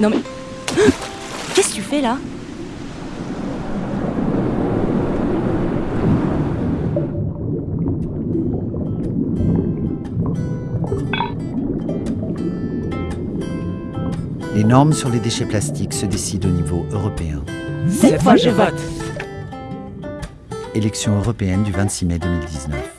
Non mais... Qu'est-ce que tu fais là Les normes sur les déchets plastiques se décident au niveau européen. Cette fois je vote Élection européenne du 26 mai 2019.